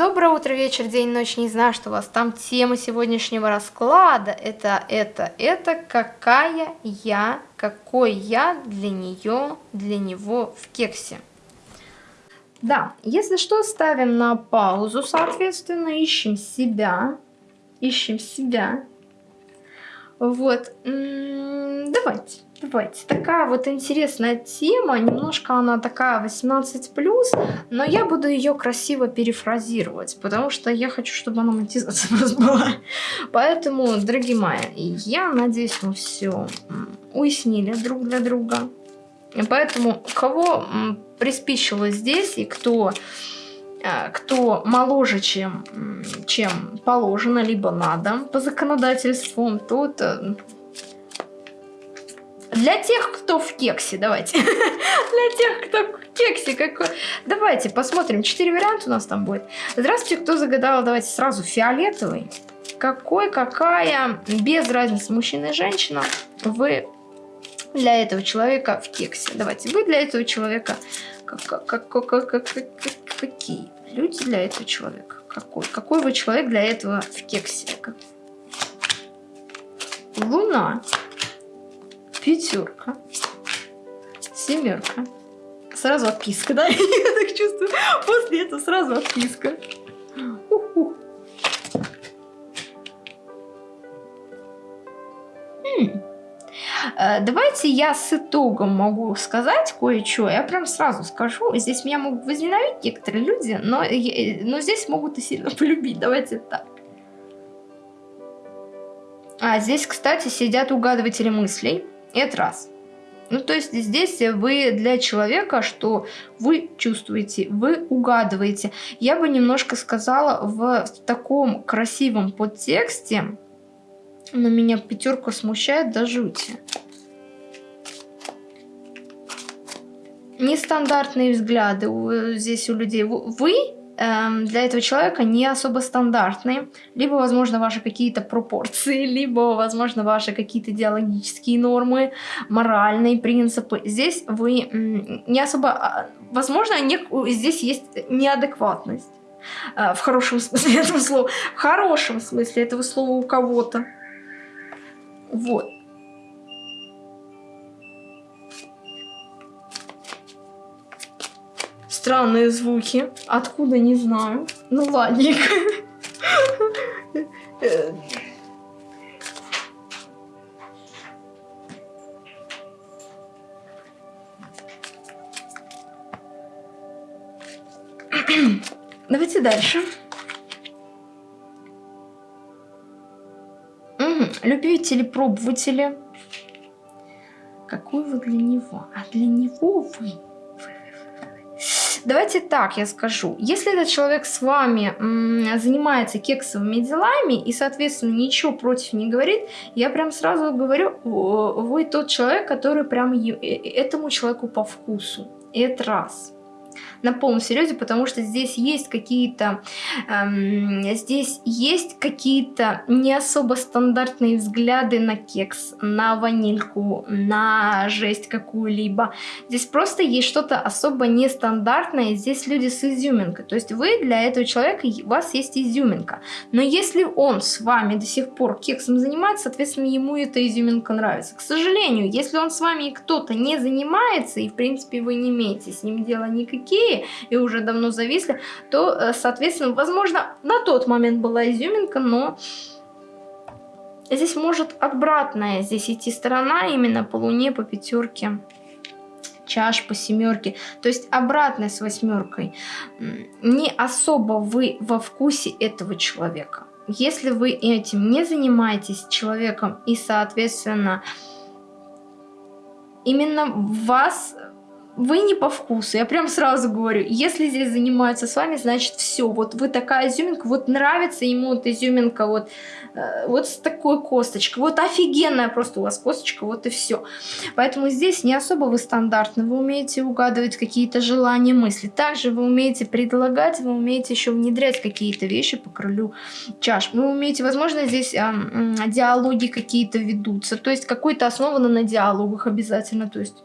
Доброе утро, вечер, день, ночь, не знаю, что у вас там. Тема сегодняшнего расклада это, это, это, какая я, какой я для нее, для него в кексе. Да, если что, ставим на паузу, соответственно, ищем себя, ищем себя. Вот, давайте. Давайте. Такая вот интересная тема, немножко она такая 18+, но я буду ее красиво перефразировать, потому что я хочу, чтобы она монетизация была. Поэтому, дорогие мои, я надеюсь, мы все уяснили друг для друга. И поэтому, кого приспичило здесь и кто э, кто моложе, чем, чем положено, либо надо по законодательству, тот э, для тех, кто в кексе, давайте. Для тех, кто в кексе. Какой... Давайте посмотрим. Четыре варианта у нас там будет. Здравствуйте, кто загадал? Давайте сразу фиолетовый. Какой, какая, без разницы, мужчина и женщина, вы для этого человека в кексе. Давайте, вы для этого человека как, как, как, как, как, какие люди для этого человека? Какой? Какой вы человек для этого в кексе? Луна пятерка, семерка. Сразу отписка, да? Я так чувствую. После этого сразу отписка. Э, давайте я с итогом могу сказать кое-что. Я прям сразу скажу. Здесь меня могут возненавидеть некоторые люди, но, но здесь могут и сильно полюбить. Давайте так. А здесь, кстати, сидят угадыватели мыслей. Это раз. Ну, то есть здесь вы для человека, что вы чувствуете, вы угадываете. Я бы немножко сказала в, таком красивом подтексте, но меня пятерка смущает до жути. Нестандартные взгляды здесь у людей. Вы Эм, для этого человека не особо стандартные. Либо, возможно, ваши какие-то пропорции, либо, возможно, ваши какие-то идеологические нормы, моральные принципы. Здесь вы не особо... А, возможно, не, здесь есть неадекватность. Э, в хорошем смысле этого слова. В хорошем смысле этого слова у кого-то. Вот. Странные звуки. Откуда, не знаю. Ну, ладненько. Давайте дальше. Угу. Любители, пробователи. Какой вы для него? А для него вы Давайте так я скажу. Если этот человек с вами занимается кексовыми делами и, соответственно, ничего против не говорит, я прям сразу говорю, вы тот человек, который прям э, этому человеку по вкусу. Это раз на полном серьезе, потому что здесь есть какие-то эм, здесь есть какие-то не особо стандартные взгляды на кекс, на ванильку, на жесть какую-либо. Здесь просто есть что-то особо нестандартное, здесь люди с изюминкой. То есть вы для этого человека, у вас есть изюминка. Но если он с вами до сих пор кексом занимается, соответственно, ему эта изюминка нравится. К сожалению, если он с вами кто-то не занимается, и в принципе вы не имеете с ним дела никакие, быстрее и уже давно зависли, то, э, соответственно, возможно, на тот момент была изюминка, но здесь может обратная здесь идти сторона именно по луне, по пятерке чаш по семерке, то есть обратная с восьмеркой. Не особо вы во вкусе этого человека. Если вы этим не занимаетесь человеком и, соответственно, именно вас вы не по вкусу, я прям сразу говорю, если здесь занимаются с вами, значит все, вот вы такая изюминка, вот нравится ему вот изюминка, вот, э, вот с такой косточкой, вот офигенная просто у вас косточка, вот и все. Поэтому здесь не особо вы стандартны, вы умеете угадывать какие-то желания, мысли, также вы умеете предлагать, вы умеете еще внедрять какие-то вещи по крылю чаш, вы умеете, возможно, здесь э, диалоги какие-то ведутся, то есть какой-то основано на диалогах обязательно, то есть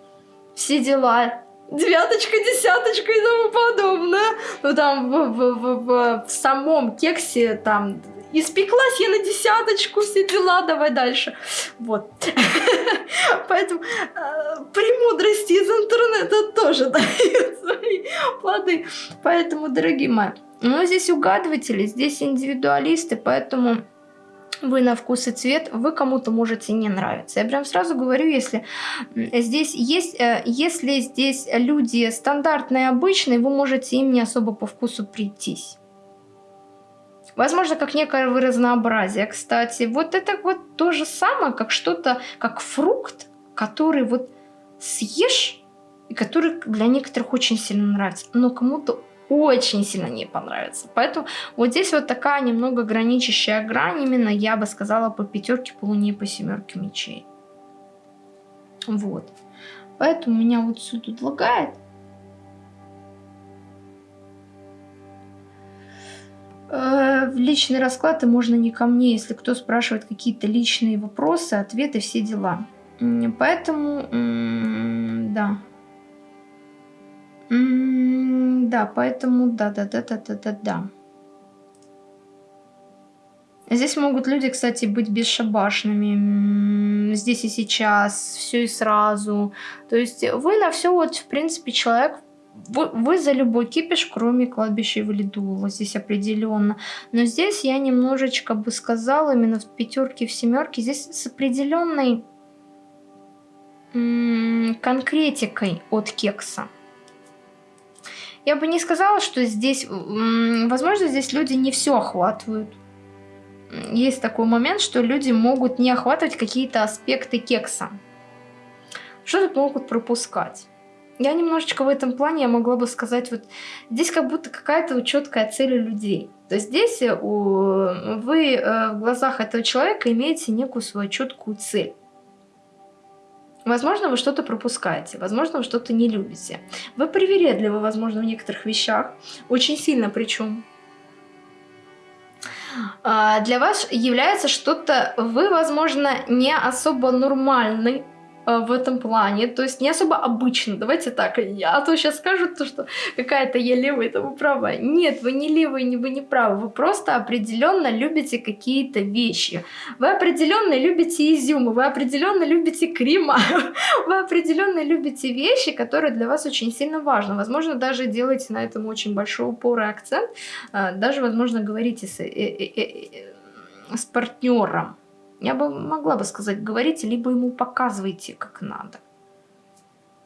все дела, девяточка, десяточка и тому подобное. Ну там в, в, в, в, в самом кексе там испеклась я на десяточку, все дела, давай дальше. Вот. Поэтому э, премудрости из интернета тоже дают свои плоды. Поэтому, дорогие мои, ну здесь угадыватели, здесь индивидуалисты, поэтому вы на вкус и цвет, вы кому-то можете не нравиться. Я прям сразу говорю, если здесь есть, э, если здесь люди стандартные, обычные, вы можете им не особо по вкусу прийтись. Возможно, как некое разнообразие. Кстати, вот это вот то же самое, как что-то, как фрукт, который вот съешь, и который для некоторых очень сильно нравится, но кому-то очень сильно не понравится. Поэтому вот здесь вот такая немного граничащая грань, именно я бы сказала по пятерке, по луне, по семерке мечей. Вот. Поэтому меня вот все тут лагает. Э, в личный расклад и можно не ко мне, если кто спрашивает какие-то личные вопросы, ответы, все дела. Поэтому, да. Да, поэтому да-да-да-да-да-да-да. Здесь могут люди, кстати, быть бесшабашными. Здесь и сейчас, все и сразу. То есть вы на все вот, в принципе, человек вы, вы за любой кипиш, кроме кладбища валидула, здесь определенно. Но здесь я немножечко бы сказала, именно в пятерке, в семерке, здесь с определенной конкретикой от кекса. Я бы не сказала, что здесь, возможно, здесь люди не все охватывают. Есть такой момент, что люди могут не охватывать какие-то аспекты кекса. Что-то могут пропускать. Я немножечко в этом плане, я могла бы сказать, вот здесь как будто какая-то четкая цель у людей. То есть здесь э, у, вы э, в глазах этого человека имеете некую свою четкую цель. Возможно, вы что-то пропускаете, возможно, вы что-то не любите. Вы привередливы, возможно, в некоторых вещах, очень сильно причем. А, для вас является что-то, вы, возможно, не особо нормальный в этом плане, то есть не особо обычно, давайте так, а то сейчас скажут, то, что какая-то я левая, это вы правая. Нет, вы не левые, вы не правы, вы просто определенно любите какие-то вещи. Вы определенно любите изюмы, вы определенно любите крема, вы определенно любите вещи, которые для вас очень сильно важны. Возможно, даже делаете на этом очень большой упор и акцент, э, даже, возможно, говорите с, э, с партнером я бы могла бы сказать, говорите, либо ему показывайте, как надо.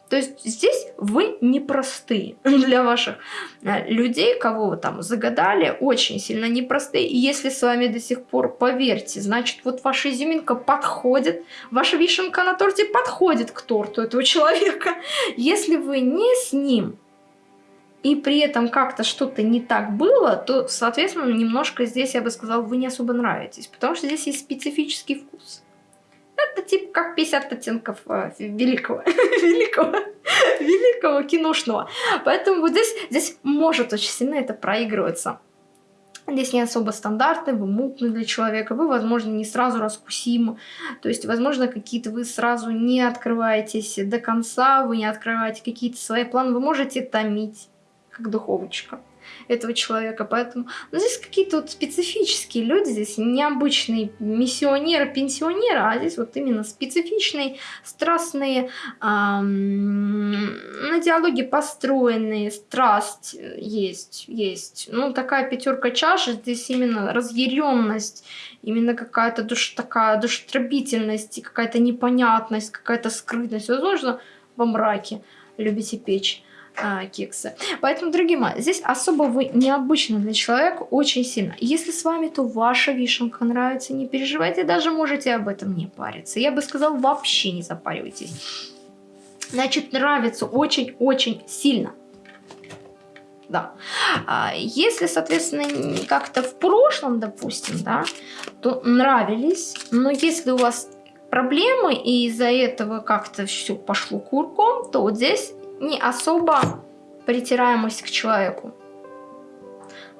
То есть здесь вы непростые для ваших э, людей, кого вы там загадали, очень сильно непростые. И если с вами до сих пор, поверьте, значит вот ваша изюминка подходит, ваша вишенка на торте подходит к торту этого человека. Если вы не с ним, и при этом как-то что-то не так было, то, соответственно, немножко здесь, я бы сказала, вы не особо нравитесь, потому что здесь есть специфический вкус. Это типа как 50 оттенков э, великого, великого, великого киношного. Поэтому вот здесь, здесь может очень сильно это проигрываться. Здесь не особо стандартный, вы мутный для человека, вы, возможно, не сразу раскусимы. То есть, возможно, какие-то вы сразу не открываетесь до конца, вы не открываете какие-то свои планы, вы можете томить как духовочка этого человека. Поэтому ну, здесь какие-то вот специфические люди, здесь необычные миссионеры, пенсионеры, а здесь вот именно специфичные, страстные, эм, на диалоге построенные, страсть есть, есть. Ну, такая пятерка чаши, здесь именно разъяренность, именно какая-то душ, такая душетробительность, какая-то непонятность, какая-то скрытность. Возможно, во мраке любите печь а, кексы. Поэтому, дорогие мои, здесь особо вы необычно для человека очень сильно. Если с вами, то ваша вишенка нравится, не переживайте, даже можете об этом не париться. Я бы сказала, вообще не запаривайтесь. Значит, нравится очень-очень сильно. Да. А если, соответственно, как-то в прошлом, допустим, да, то нравились, но если у вас проблемы, и из-за этого как-то все пошло курком, то вот здесь не особо притираемость к человеку.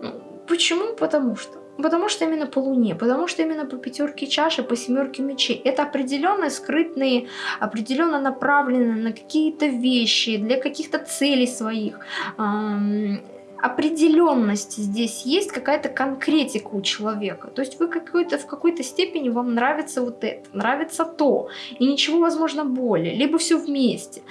Ну, почему? Потому что Потому что именно по Луне, потому что именно по пятерке чаши, по семерке мечей. Это определенные скрытные, определенно направленные на какие-то вещи, для каких-то целей своих. Эм, определенность здесь есть, какая-то конкретика у человека. То есть вы какой-то, в какой-то степени вам нравится вот это, нравится то, и ничего, возможно, более, либо все вместе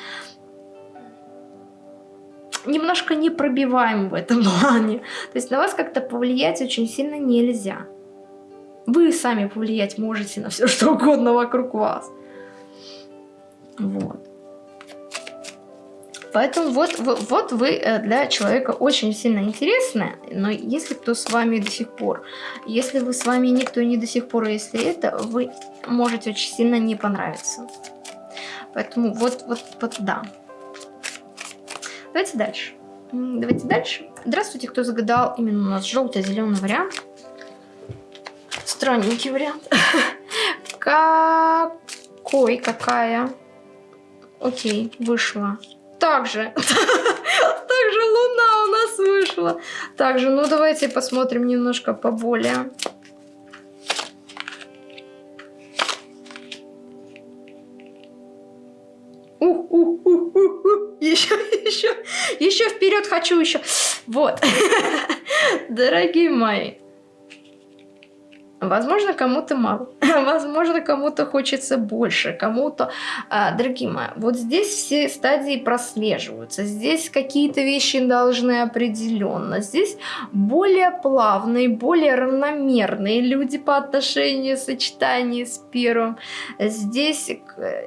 немножко не пробиваем в этом плане. То есть на вас как-то повлиять очень сильно нельзя. Вы сами повлиять можете на все, что угодно вокруг вас. Вот. Поэтому вот, вот, вот вы э, для человека очень сильно интересны, но если кто с вами до сих пор, если вы с вами никто не до сих пор, если это, вы можете очень сильно не понравиться. Поэтому вот, вот, вот, да. Давайте дальше. Давайте дальше. Здравствуйте, кто загадал именно у нас желто-зеленый вариант. Странненький вариант. Какой, какая? Окей, вышла. Также. Также луна у нас вышла. Также, ну давайте посмотрим немножко поболее. Хочу еще. Вот. Дорогие мои. Возможно, кому-то мало, возможно, кому-то хочется больше, кому-то... А, дорогие мои, вот здесь все стадии прослеживаются, здесь какие-то вещи должны определенно, здесь более плавные, более равномерные люди по отношению сочетания с первым, здесь,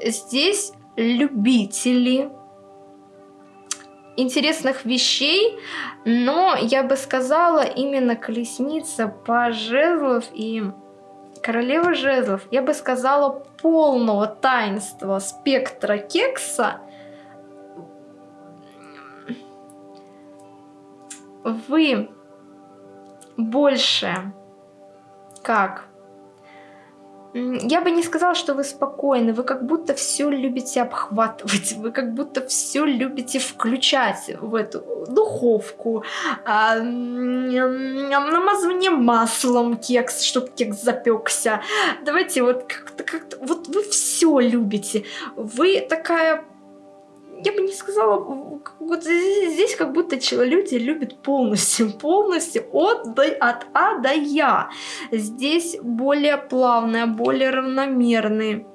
здесь любители интересных вещей, но я бы сказала именно колесница по жезлов и королева жезлов, я бы сказала полного таинства спектра кекса, вы больше как я бы не сказала, что вы спокойны, вы как будто все любите обхватывать, вы как будто все любите включать в эту духовку, а, намазывание маслом кекс, чтобы кекс запекся. Давайте вот как-то, как-то, вот вы все любите. Вы такая я бы не сказала, вот здесь как будто люди любят полностью, полностью от, до, от А до Я. Здесь более плавные, более равномерные.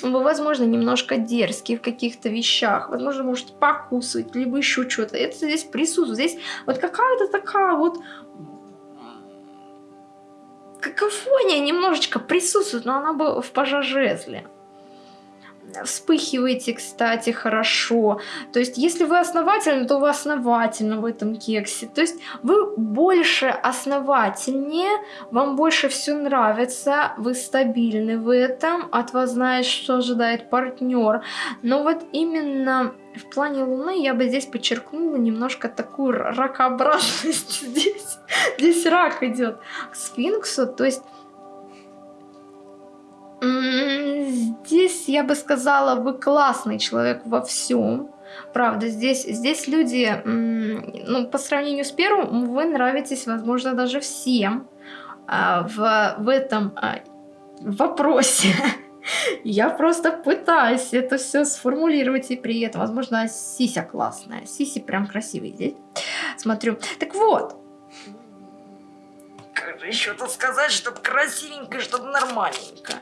Вы, возможно, немножко дерзкие в каких-то вещах, возможно, можете покусывать, либо еще что-то. Это здесь присутствует. Здесь вот какая-то такая вот какофония немножечко присутствует, но она бы в пожажезле вспыхиваете, кстати, хорошо. То есть, если вы основательны, то вы основательно в этом кексе. То есть, вы больше основательнее, вам больше все нравится, вы стабильны в этом, от вас знает, что ожидает партнер. Но вот именно в плане Луны я бы здесь подчеркнула немножко такую ракообразность здесь. Здесь рак идет к сфинксу, то есть Здесь я бы сказала, вы классный человек во всем. Правда, здесь, здесь люди, ну, по сравнению с первым, вы нравитесь, возможно, даже всем а, в, в этом а, вопросе. Я просто пытаюсь это все сформулировать, и при этом, возможно, Сися классная. Сиси прям красивый здесь. Смотрю. Так вот. Как же еще тут сказать, чтобы красивенько, чтобы нормальненько.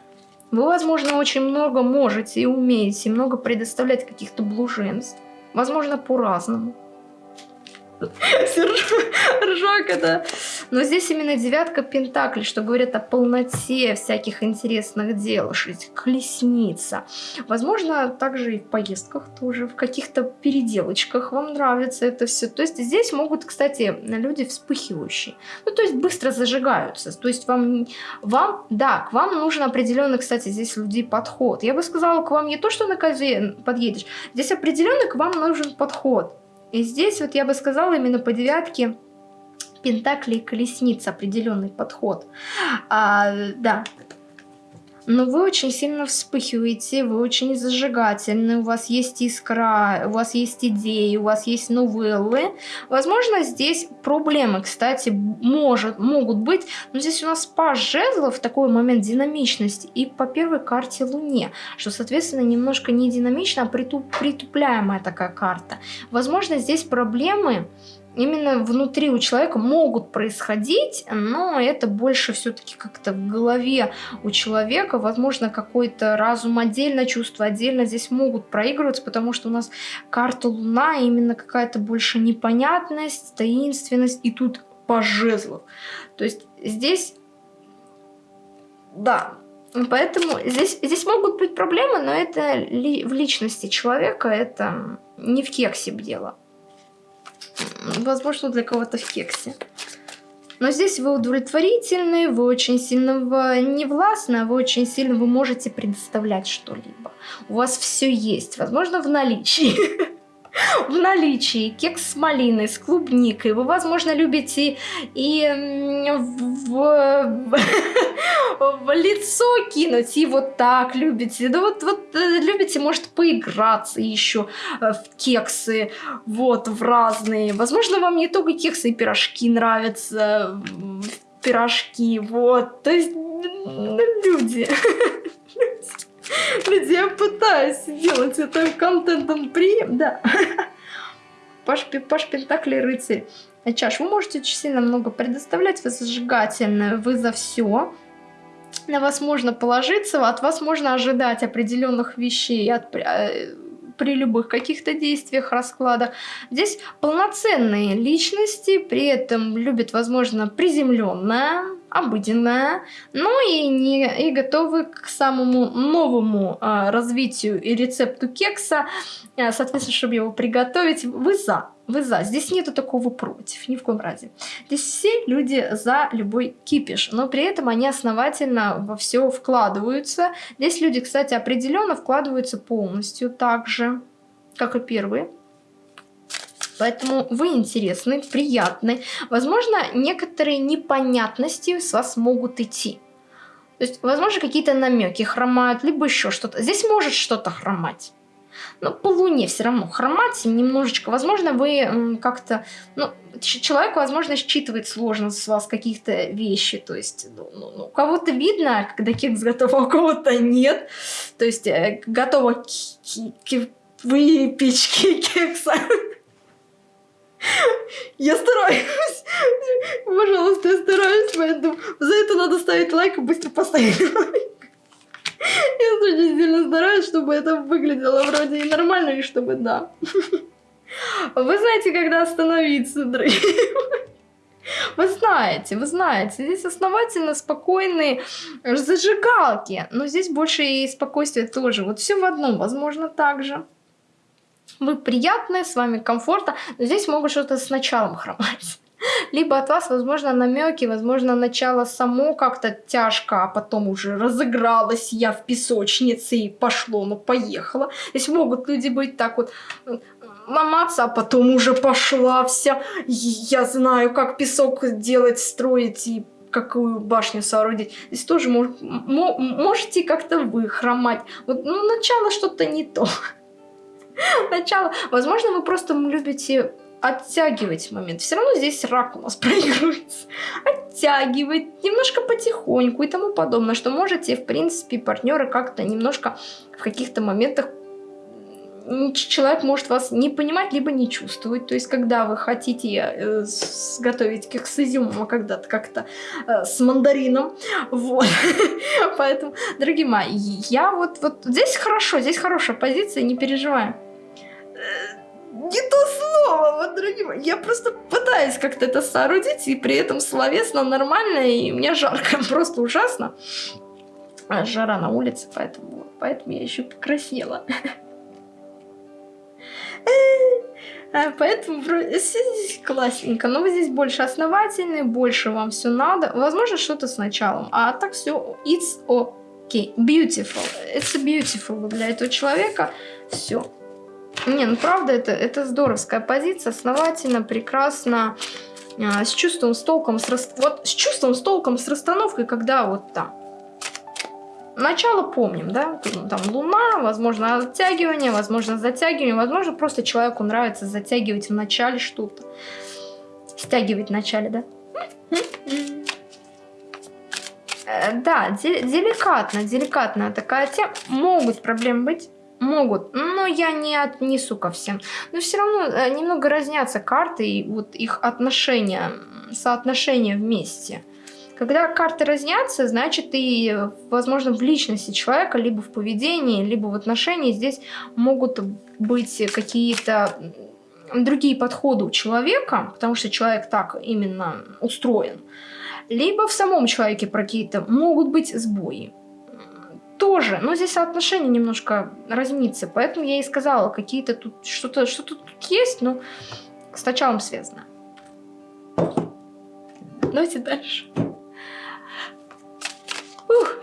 Вы, возможно, очень много можете и умеете, много предоставлять каких-то блуженств. Возможно, по-разному. Ржак это. Но здесь именно девятка пентаклей, что говорит о полноте всяких интересных дел. Колесница. Возможно, также и в поездках тоже, в каких-то переделочках вам нравится это все. То есть здесь могут, кстати, люди вспыхивающие. Ну, то есть быстро зажигаются. То есть вам, вам да, к вам нужен определенный, кстати, здесь людей подход. Я бы сказала, к вам не то, что на козе подъедешь. Здесь определенный к вам нужен подход. И здесь вот я бы сказала именно по девятке Пентакли и колесница определенный подход. А, да. Но вы очень сильно вспыхиваете, вы очень зажигательны, у вас есть искра, у вас есть идеи, у вас есть новеллы. Возможно, здесь проблемы, кстати, может, могут быть, но здесь у нас паж жезлов, такой момент динамичности, и по первой карте Луне, что, соответственно, немножко не динамично, а притуп, притупляемая такая карта. Возможно, здесь проблемы именно внутри у человека могут происходить, но это больше все-таки как-то в голове у человека. Возможно, какой-то разум отдельно, чувство отдельно здесь могут проигрываться, потому что у нас карта Луна, именно какая-то больше непонятность, таинственность, и тут по жезлов. То есть здесь, да, Поэтому здесь, здесь могут быть проблемы, но это ли, в личности человека, это не в кексе дело. Возможно, для кого-то в кексе. Но здесь вы удовлетворительны, вы очень сильно не властны, а вы очень сильно вы можете предоставлять что-либо. У вас все есть, возможно, в наличии. в наличии кекс с малиной, с клубникой. Вы, возможно, любите и в, в, лицо кинуть, и вот так любите. Да вот, вот э, любите, может, поиграться еще э, в кексы, вот, в разные. Возможно, вам не только кексы и пирожки нравятся, пирожки, вот. То есть, люди... Люди, я пытаюсь делать это контентом прием, да. Паш, Паш Пентакли рыцарь. Чаш, вы можете очень сильно много предоставлять, вы зажигательны, вы за все. На вас можно положиться, от вас можно ожидать определенных вещей, от, э, при любых каких-то действиях, раскладах. Здесь полноценные личности, при этом любят, возможно, приземленное, обыденная, но и, не, и готовы к самому новому а, развитию и рецепту кекса. А, соответственно, чтобы его приготовить, вы за. Вы за. Здесь нету такого против, ни в коем разе. Здесь все люди за любой кипиш, но при этом они основательно во все вкладываются. Здесь люди, кстати, определенно вкладываются полностью так же, как и первые. Поэтому вы интересны, приятны. Возможно, некоторые непонятности с вас могут идти. То есть, возможно, какие-то намеки хромают, либо еще что-то. Здесь может что-то хромать. Но по луне все равно хромать немножечко. Возможно, вы как-то... Ну, человек, возможно, считывает сложно с вас каких-то вещи. То есть, ну, ну, ну у кого-то видно, когда кекс готов, а у кого-то нет. То есть, э, готово выпечке кекса. Я стараюсь. Пожалуйста, я стараюсь, поэтому за это надо ставить лайк и быстро поставить лайк. Я очень сильно стараюсь, чтобы это выглядело вроде и нормально, и чтобы да. Вы знаете, когда остановиться, дорогие вы знаете, вы знаете, здесь основательно спокойные зажигалки, но здесь больше и спокойствие тоже. Вот все в одном, возможно, так же. Вы приятные, с вами комфортно, но здесь могут что-то с началом хромать. Либо от вас, возможно, намеки, возможно, начало само как-то тяжко, а потом уже разыгралась я в песочнице и пошло, ну поехало. Здесь могут люди быть так вот ломаться, а потом уже пошла вся. Я знаю, как песок делать, строить и какую башню соорудить. Здесь тоже мож, можете как-то вы хромать. Вот, ну, начало что-то не то. начало. Возможно, вы просто любите оттягивать момент. Все равно здесь рак у нас проигрывается. Оттягивать немножко потихоньку и тому подобное, что можете, в принципе, партнеры как-то немножко в каких-то моментах человек может вас не понимать, либо не чувствовать. То есть, когда вы хотите э, сготовить кекс с изюмом, а когда-то как-то э, с мандарином. Вот. Поэтому, дорогие мои, я вот, вот здесь хорошо, здесь хорошая позиция, не переживаем не то слово, вот, дорогие мои. Я просто пытаюсь как-то это соорудить, и при этом словесно нормально, и мне жарко, просто ужасно. А, жара на улице, поэтому, поэтому я еще покраснела. А, поэтому классненько. Но вы здесь больше основательные, больше вам все надо. Возможно, что-то с началом. А так все, it's okay. Beautiful. It's beautiful для этого человека. Все. Не, ну правда, это, это здоровская позиция, основательно, прекрасно, а, с чувством, с толком, с, рас... вот, с чувством, с толком, с расстановкой, когда вот там. Начало помним, да? Там луна, возможно, оттягивание, возможно, затягивание, возможно, просто человеку нравится затягивать в начале что-то. Стягивать в начале, да? Э, да, деликатно, деликатная такая тема. Могут проблемы быть, могут, но я не отнесу ко всем. Но все равно э, немного разнятся карты и вот их отношения, соотношение вместе. Когда карты разнятся, значит и, возможно, в личности человека, либо в поведении, либо в отношении здесь могут быть какие-то другие подходы у человека, потому что человек так именно устроен. Либо в самом человеке какие-то могут быть сбои. Тоже, но здесь соотношение немножко разнится, поэтому я и сказала, какие-то тут что-то что, -то, тут есть, но с началом связано. Давайте дальше. Ух.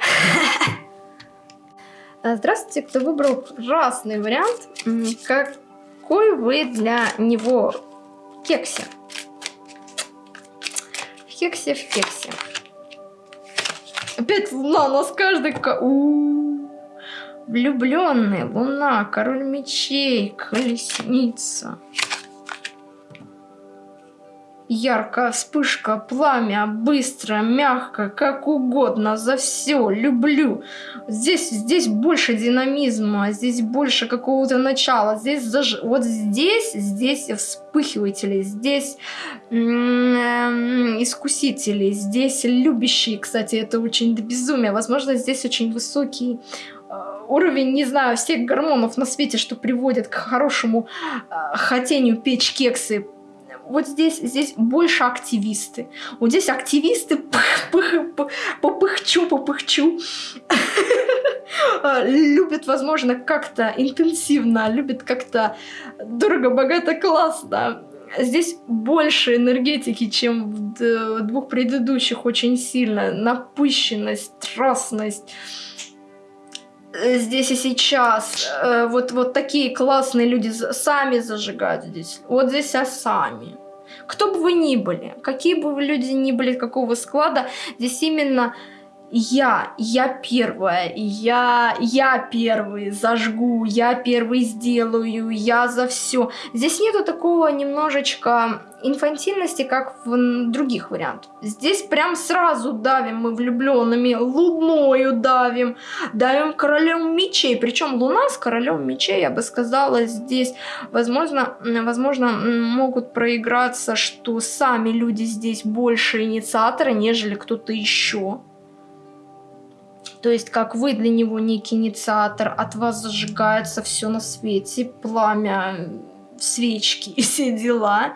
Здравствуйте, кто выбрал красный вариант. Какой вы для него кексе? В кексе, в кексе. Опять луна, у нас каждый... Влюбленный, луна, король мечей, колесница ярко, вспышка, пламя, быстро, мягко, как угодно, за все, люблю. Здесь, здесь больше динамизма, здесь больше какого-то начала, здесь заж... вот здесь, здесь вспыхиватели, здесь искусители, здесь любящие, кстати, это очень до безумия, возможно, здесь очень высокий э, уровень, не знаю, всех гормонов на свете, что приводит к хорошему э, хотению печь кексы, вот здесь, здесь больше активисты. Вот здесь активисты попыхчу, попыхчу. Любят, возможно, как-то интенсивно, любят как-то дорого, богато, классно. Здесь больше энергетики, чем в двух предыдущих очень сильно. Напыщенность, страстность здесь и сейчас. Э, вот, вот такие классные люди сами зажигают здесь. Вот здесь а сами. Кто бы вы ни были, какие бы вы люди ни были, какого склада, здесь именно я, я первая, я, я первый зажгу, я первый сделаю, я за все. Здесь нету такого немножечко инфантильности, как в других вариантах. Здесь прям сразу давим мы влюбленными, луною давим, давим королем мечей. Причем луна с королем мечей, я бы сказала, здесь, возможно, возможно, могут проиграться, что сами люди здесь больше инициаторы, нежели кто-то еще. То есть, как вы для него некий инициатор, от вас зажигается все на свете, пламя, свечки и все дела.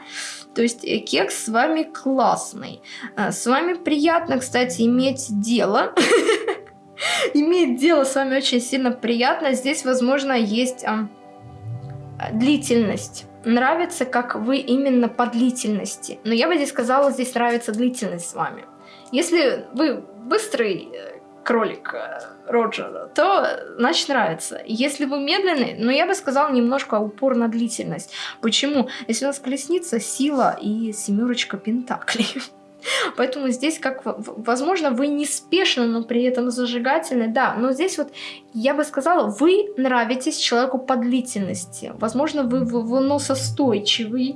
То есть э, кекс с вами классный. Э, с вами приятно, кстати, иметь дело. Иметь дело с вами очень сильно приятно. Здесь, возможно, есть длительность. Нравится, как вы именно по длительности. Но я бы здесь сказала, здесь нравится длительность с вами. Если вы быстрый э, кролик э, Роджера, то значит нравится. Если вы медленный, ну я бы сказала немножко упор на длительность. Почему? Если у нас колесница, сила и семерочка пентаклей. Поэтому здесь, как возможно, вы неспешны, но при этом зажигательны. Да, но здесь вот я бы сказала, вы нравитесь человеку по длительности. Возможно, вы выносостойчивый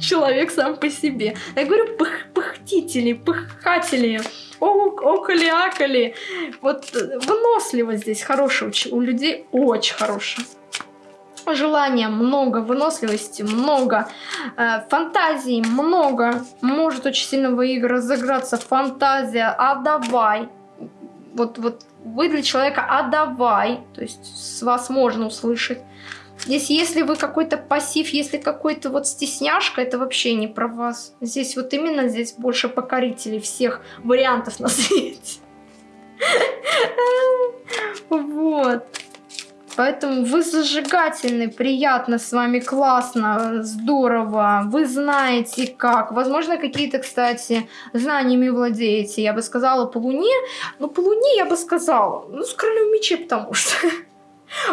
человек сам по себе. Я говорю, пых, пыхтители, пыхатели околи-аколи. Вот э, выносливость здесь хорошая у людей, очень хорошая. Желания много, выносливости много, э, фантазии много. Может очень сильно в разыграться фантазия, а давай. Вот, вот вы для человека, а давай. То есть с вас можно услышать. Здесь, если вы какой-то пассив, если какой-то вот стесняшка, это вообще не про вас. Здесь вот именно здесь больше покорителей всех вариантов на свете. Вот. Поэтому вы зажигательны, приятно с вами, классно, здорово. Вы знаете как. Возможно, какие-то, кстати, знаниями владеете. Я бы сказала по луне. Но по луне я бы сказала, ну, с королем мечей, потому что...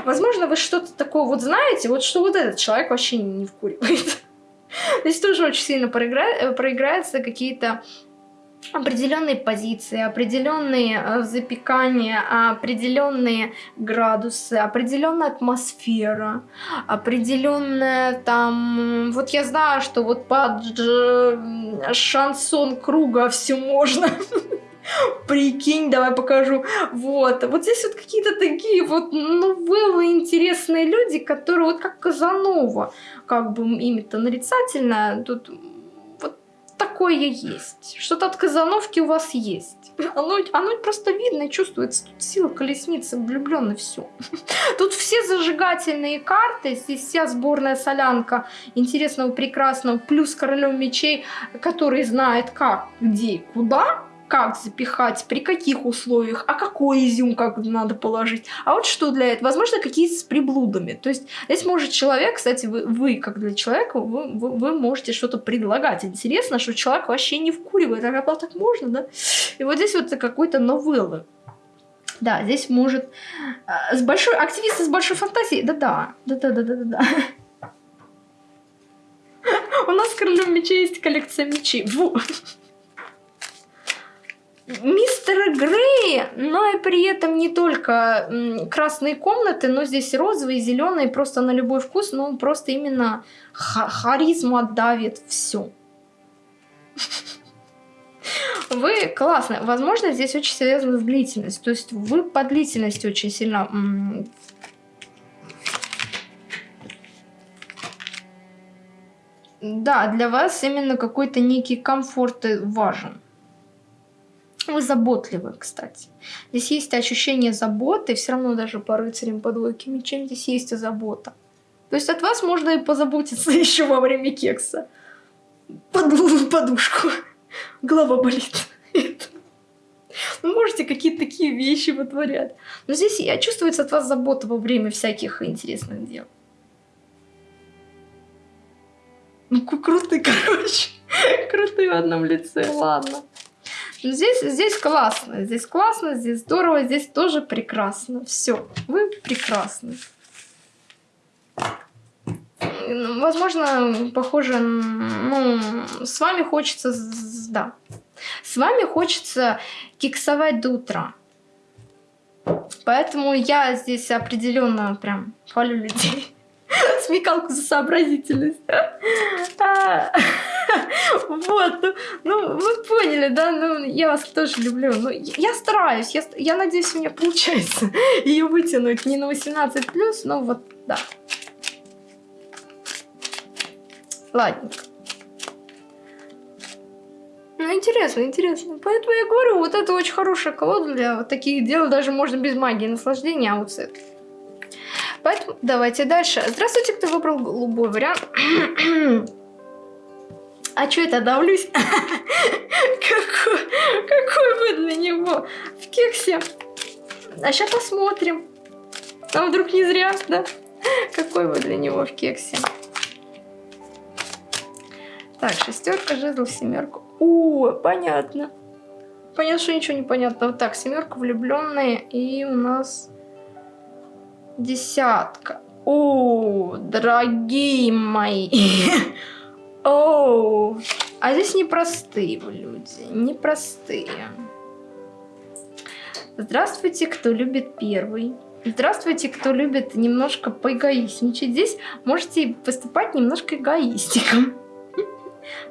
Возможно, вы что-то такое вот знаете, вот что вот этот человек вообще не вкуривает. Здесь тоже очень сильно проигра... проиграются какие-то определенные позиции, определенные э, запекания, определенные градусы, определенная атмосфера, определенная там... Вот я знаю, что вот под шансон круга все можно. Прикинь, давай покажу. Вот. Вот здесь вот какие-то такие вот новеллы интересные люди, которые вот как Казанова, как бы ими-то нарицательно, тут такое есть. Что-то от Казановки у вас есть. Оно, оно просто видно и чувствуется. Тут сила колесницы, влюбленно все. Тут все зажигательные карты. Здесь вся сборная солянка интересного, прекрасного. Плюс королев мечей, который знает как, где куда как запихать, при каких условиях, а какой изюм как надо положить. А вот что для этого? Возможно, какие-то с приблудами. То есть здесь может человек, кстати, вы, вы как для человека, вы, вы, вы можете что-то предлагать. Интересно, что человек вообще не вкуривает. А как так можно, да? И вот здесь вот какой-то новеллы. Да, здесь может... С большой... Активисты с большой фантазией. Да-да. Да-да-да-да-да. У нас в Королем мечей есть коллекция мечей. Мистера Грея, но и при этом не только красные комнаты, но здесь розовые, зеленые, просто на любой вкус, но он просто именно харизму отдавит все. Вы классно. Возможно, здесь очень связано с длительностью. То есть вы по длительности очень сильно... Да, для вас именно какой-то некий комфорт важен. Вы заботливы, кстати. Здесь есть ощущение заботы, все равно даже по рыцарям по двойке мечей здесь есть забота. То есть от вас можно и позаботиться еще во время кекса. Подул подушку. Голова болит. Вы можете какие-то такие вещи вытворять. Но здесь я чувствуется от вас забота во время всяких интересных дел. Ну, крутый, короче. Крутый в одном лице, ладно. Здесь, здесь классно, здесь классно, здесь здорово, здесь тоже прекрасно. Все, вы прекрасны. Возможно, похоже, ну, с вами хочется, да, с вами хочется кексовать до утра. Поэтому я здесь определенно прям хвалю людей. Смекалку за сообразительность. Вот, ну, ну, вы поняли, да, ну, я вас тоже люблю. Ну, я стараюсь, я, я надеюсь, у меня получается ее вытянуть не на 18+, но вот, да. Ладненько. Ну, интересно, интересно. Поэтому я говорю, вот это очень хорошая колода для вот таких дел. Даже можно без магии наслаждения, а вот с этой. Поэтому давайте дальше. Здравствуйте, кто выбрал голубой вариант. А что это давлюсь? какой, какой вы для него в кексе? А сейчас посмотрим. А вдруг не зря, да? Какой вы для него в кексе? Так, шестерка, жезл, семерку. О, понятно. Понятно, что ничего не понятно. Вот так, семерка, влюбленные. И у нас десятка. О, дорогие мои. Оу, а здесь непростые люди, непростые. Здравствуйте, кто любит первый. Здравствуйте, кто любит немножко поэгоистничать. Здесь можете поступать немножко эгоистиком.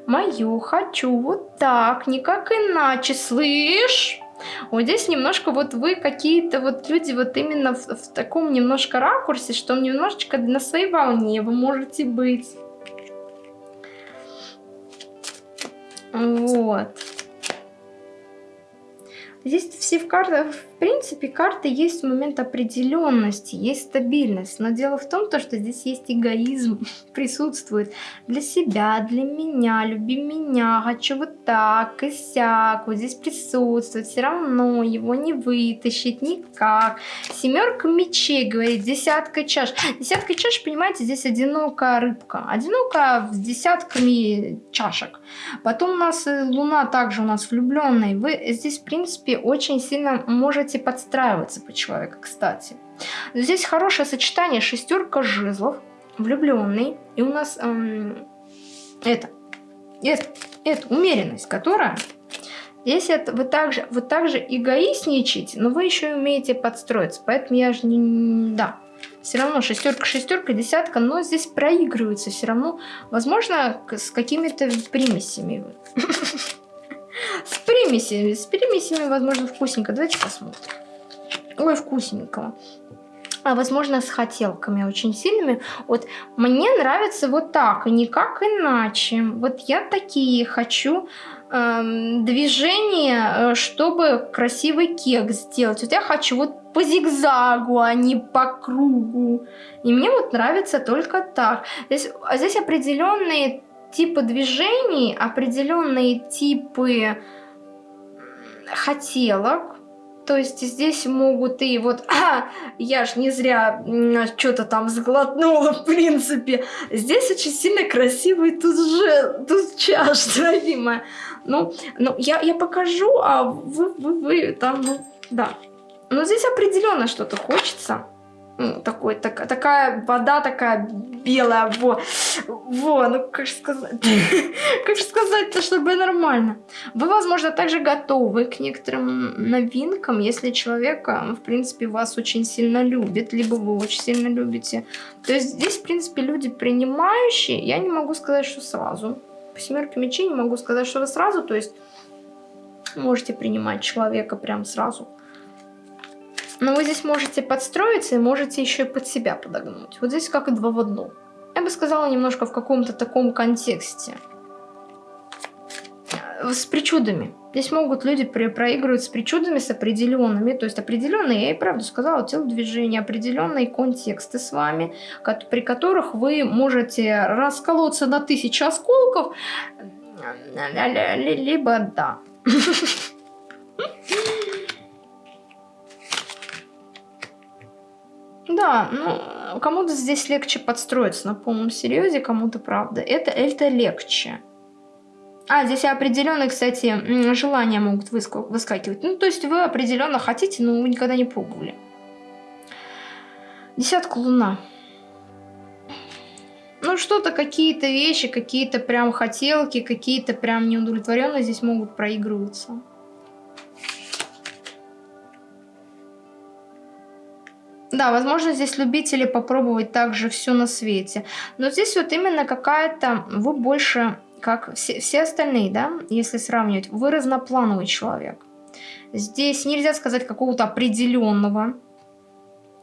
Мою хочу вот так, никак иначе, слышь? Вот здесь немножко вот вы какие-то вот люди вот именно в, в таком немножко ракурсе, что немножечко на своей волне вы можете быть. Вот. Здесь все в картах, в принципе, карты есть момент определенности, есть стабильность. Но дело в том, то, что здесь есть эгоизм, присутствует для себя, для меня, люби меня, хочу вот так и сяк. Вот здесь присутствует, все равно его не вытащить никак. Семерка мечей, говорит, десятка чаш. Десятка чаш, понимаете, здесь одинокая рыбка. Одинокая с десятками чашек. Потом у нас э, луна также у нас влюбленная. Вы здесь, в принципе, очень сильно можете подстраиваться по человеку, кстати. Здесь хорошее сочетание шестерка жезлов, влюбленный, и у нас эм, это, это, это умеренность, которая Здесь это вы также, вы также эгоистничаете, но вы еще и умеете подстроиться. Поэтому я же не... Да. Все равно шестерка, шестерка, десятка, но здесь проигрывается все равно. Возможно, с какими-то примесями. С примесями. С примесями, возможно, вкусненько. Давайте посмотрим. Ой, вкусненького а возможно с хотелками очень сильными. Вот мне нравится вот так, и никак иначе. Вот я такие хочу э, движения, э, чтобы красивый кекс сделать. Вот я хочу вот по зигзагу, а не по кругу. И мне вот нравится только так. Здесь, а здесь определенные типы движений, определенные типы хотелок, то есть здесь могут и вот, а, я ж не зря что-то там сглотнула, в принципе. Здесь очень сильно красивый тут же, тут чаш, дорогимая. Ну, ну я, я покажу, а вы, вы, вы там, ну, да. Но здесь определенно что-то хочется такой, так, такая вода такая белая, во, во, ну как же сказать, как же сказать-то, чтобы нормально. Вы, возможно, также готовы к некоторым новинкам, если человек, в принципе, вас очень сильно любит, либо вы очень сильно любите. То есть здесь, в принципе, люди принимающие, я не могу сказать, что сразу. По семерке мечей не могу сказать, что вы сразу, то есть можете принимать человека прям сразу. Но вы здесь можете подстроиться и можете еще и под себя подогнуть. Вот здесь как и два в одном. Я бы сказала немножко в каком-то таком контексте. Э, с причудами. Здесь могут люди проигрывать с причудами, с определенными. То есть определенные, я и правду сказала, телодвижения, определенные контексты с вами, при которых вы можете расколоться на тысячи осколков, либо да. Да, ну, кому-то здесь легче подстроиться на полном серьезе, кому-то правда. Это, это легче. А, здесь определенные, кстати, желания могут выскакивать. Ну, то есть вы определенно хотите, но вы никогда не пробовали. Десятка луна. Ну, что-то, какие-то вещи, какие-то прям хотелки, какие-то прям неудовлетворенные здесь могут проигрываться. Да, возможно, здесь любители попробовать также все на свете. Но здесь вот именно какая-то... Вы больше, как все, все остальные, да, если сравнивать, вы разноплановый человек. Здесь нельзя сказать какого-то определенного.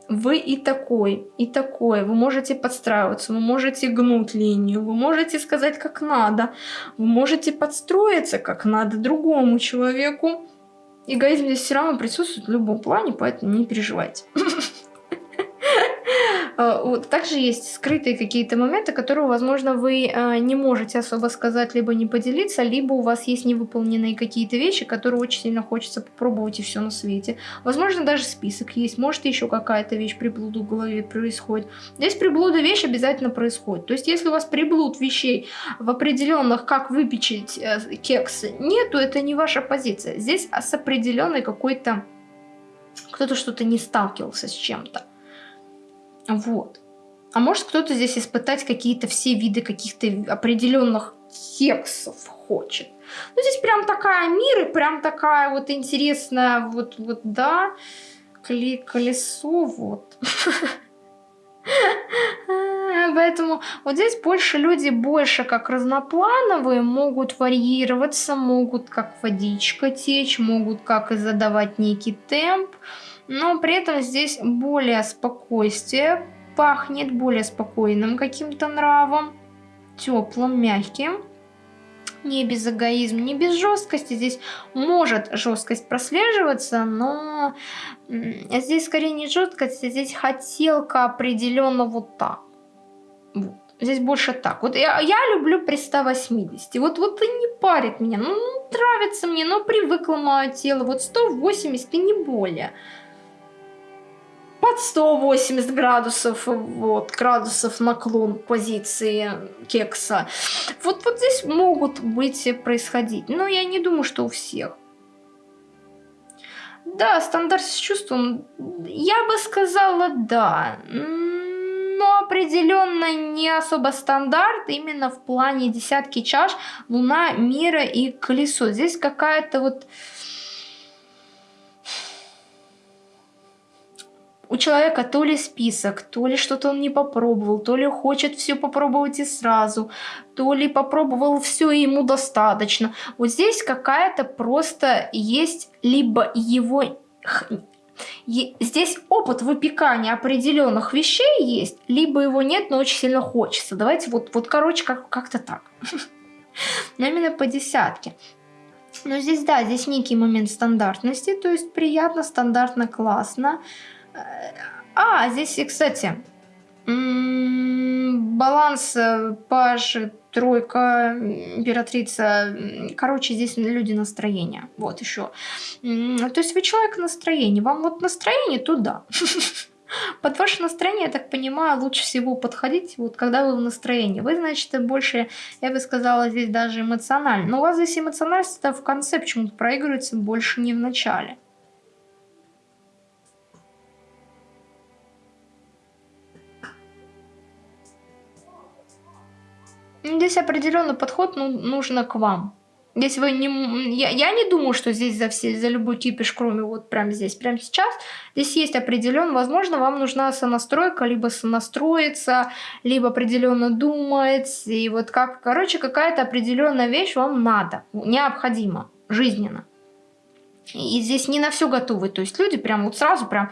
Вы и такой, и такой. Вы можете подстраиваться, вы можете гнуть линию, вы можете сказать как надо. Вы можете подстроиться как надо другому человеку. Эгоизм здесь все равно присутствует в любом плане, поэтому не переживайте. Вот, также есть скрытые какие-то моменты, которые, возможно, вы а, не можете особо сказать, либо не поделиться, либо у вас есть невыполненные какие-то вещи, которые очень сильно хочется попробовать и все на свете. Возможно, даже список есть, может еще какая-то вещь приблуда в голове происходит. Здесь приблуда вещь обязательно происходит. То есть, если у вас приблуд вещей в определенных, как выпечить э, кекс, нету, это не ваша позиция. Здесь с определенной какой-то кто-то что-то не сталкивался с чем-то. Вот. А может кто-то здесь испытать какие-то все виды каких-то определенных кексов хочет. Ну, здесь прям такая мир и прям такая вот интересная, вот, вот, да, колесо, вот. Поэтому вот здесь больше люди больше как разноплановые, могут варьироваться, могут как водичка течь, могут как и задавать некий темп но при этом здесь более спокойствие, пахнет более спокойным каким-то нравом, теплым, мягким. Не без эгоизма, не без жесткости. Здесь может жесткость прослеживаться, но здесь скорее не жесткость, а здесь хотелка определенно вот так. Вот. Здесь больше так. Вот я, я люблю при 180. Вот, вот и не парит меня. Ну, нравится мне, но привыкло мое тело. Вот 180 и не более под 180 градусов, вот, градусов наклон позиции кекса. Вот, вот здесь могут быть происходить, но я не думаю, что у всех. Да, стандарт с чувством, я бы сказала да, но определенно не особо стандарт именно в плане десятки чаш, луна, мира и колесо. Здесь какая-то вот у человека то ли список, то ли что-то он не попробовал, то ли хочет все попробовать и сразу, то ли попробовал все и ему достаточно. Вот здесь какая-то просто есть либо его... Здесь опыт выпекания определенных вещей есть, либо его нет, но очень сильно хочется. Давайте вот, вот короче, как- как-то так. Но именно по десятке. Но здесь, да, здесь некий момент стандартности, то есть приятно, стандартно, классно. А, здесь, кстати, баланс э, паш, тройка, императрица. Короче, здесь люди настроения. Вот еще. То есть вы человек настроения. Вам вот настроение туда. Под ваше настроение, я так понимаю, лучше всего подходить, вот когда вы в настроении. Вы, значит, больше, я бы сказала, здесь даже эмоционально. Но у вас здесь эмоциональность в конце почему-то проигрывается больше не в начале. Здесь определенный подход ну, нужно к вам. Здесь вы не... Я, я не думаю, что здесь за, все, за любой кипиш, кроме вот прямо здесь, прямо сейчас. Здесь есть определенно, возможно, вам нужна сонастройка, либо сонастроиться, либо определенно думать. И вот как, короче, какая-то определенная вещь вам надо, необходима, жизненно. И здесь не на все готовы. То есть люди прям вот сразу прям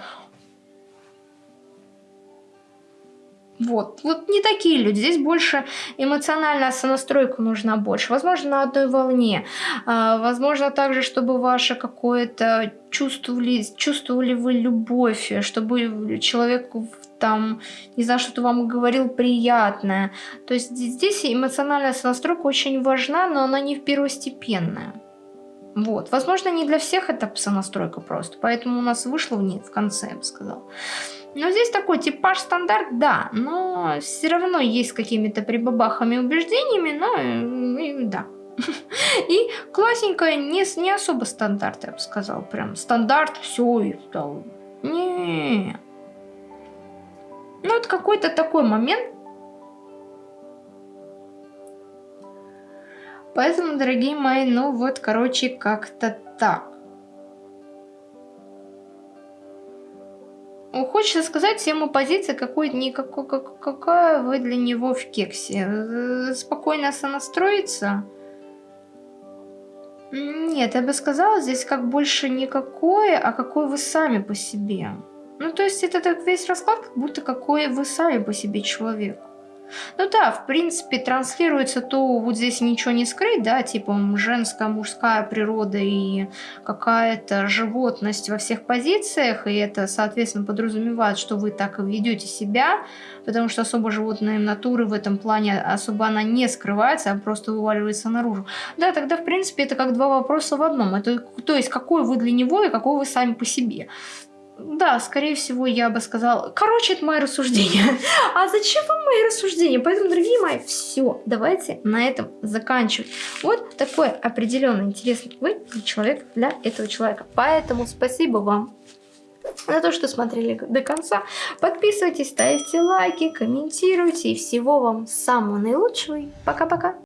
Вот, вот не такие люди. Здесь больше эмоциональная сонастройка нужна больше. Возможно, на одной волне. А, возможно, также, чтобы ваше какое-то чувствовали, чувствовали вы любовь, чтобы человек там, не знаю, что-то вам говорил приятное. То есть здесь эмоциональная сонастройка очень важна, но она не первостепенная. Вот. Возможно, не для всех это сонастройка просто, поэтому у нас вышло в, в конце, я бы сказала. Но здесь такой типаж стандарт, да, но все равно есть какими-то прибабахами убеждениями, но и, да. И классненькая, не, не особо стандарт, я бы сказал, прям стандарт, все, и стал. Не. Ну, вот какой-то такой момент. Поэтому, дорогие мои, ну вот, короче, как-то так. Хочется сказать всем позиции, какой, никакой, как, какая вы для него в кексе. Э, спокойно сонастроиться? Нет, я бы сказала, здесь как больше никакое, а какой вы сами по себе. Ну, то есть это так весь расклад, как будто какой вы сами по себе человек. Ну да, в принципе, транслируется то, вот здесь ничего не скрыть, да, типа женская, мужская природа и какая-то животность во всех позициях, и это, соответственно, подразумевает, что вы так и ведете себя, потому что особо животные натуры в этом плане особо она не скрывается, а просто вываливается наружу. Да, тогда, в принципе, это как два вопроса в одном. Это, то есть, какой вы для него и какой вы сами по себе. Да, скорее всего, я бы сказала... Короче, это мои рассуждения. А зачем вам мои рассуждения? Поэтому, дорогие мои, все, давайте на этом заканчивать. Вот такой определенно интересный вы человек для этого человека. Поэтому спасибо вам за то, что смотрели до конца. Подписывайтесь, ставьте лайки, комментируйте. И всего вам самого наилучшего. Пока-пока.